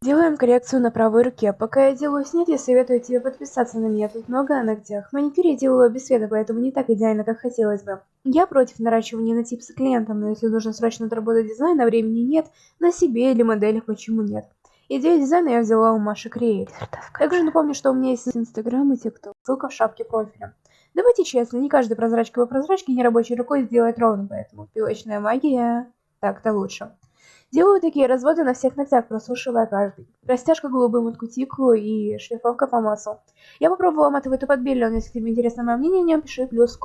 Делаем коррекцию на правой руке. Пока я делаю я советую тебе подписаться на меня. Тут много о ногтях. Маникюр я делаю без света, поэтому не так идеально, как хотелось бы. Я против наращивания на типсы клиентам, но если нужно срочно отработать дизайн, а времени нет, на себе или моделях почему нет. Идею дизайна я взяла у Маши Креет. Также напомню, что у меня есть инстаграм и тикток. Ссылка в шапке профиля. Давайте честно, не каждый прозрачка по прозрачке нерабочей рукой сделает ровно, поэтому пилочная магия так-то лучше. Делаю такие разводы на всех ногтях, просушивая каждый. Растяжка голубым от кутикулу и шлифовка по маслу. Я попробовала матовый топот Билли, если тебе интересно мое мнение, пиши плюс в